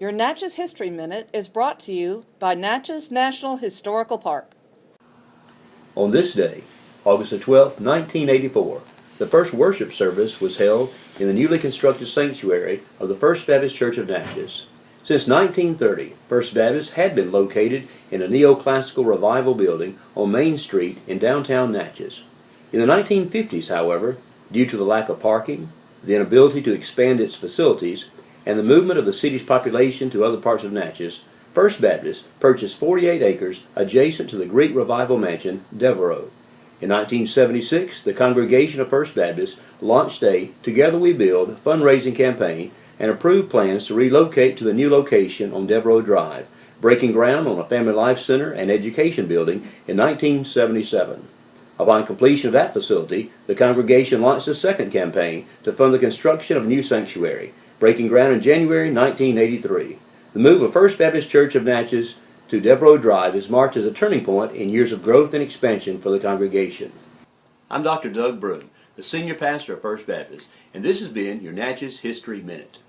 Your Natchez History Minute is brought to you by Natchez National Historical Park. On this day, August the 12th, 1984, the first worship service was held in the newly constructed sanctuary of the First Baptist Church of Natchez. Since 1930, First Baptist had been located in a neoclassical revival building on Main Street in downtown Natchez. In the 1950s, however, due to the lack of parking, the inability to expand its facilities, and the movement of the city's population to other parts of Natchez, First Baptist purchased 48 acres adjacent to the Greek Revival Mansion, D'Evereux. In 1976, the congregation of First Baptist launched a Together We Build fundraising campaign and approved plans to relocate to the new location on D'Evereux Drive, breaking ground on a family life center and education building in 1977. Upon completion of that facility, the congregation launched a second campaign to fund the construction of a new sanctuary, breaking ground in January 1983. The move of First Baptist Church of Natchez to D'Evereux Drive is marked as a turning point in years of growth and expansion for the congregation. I'm Dr. Doug Broom, the senior pastor of First Baptist, and this has been your Natchez History Minute.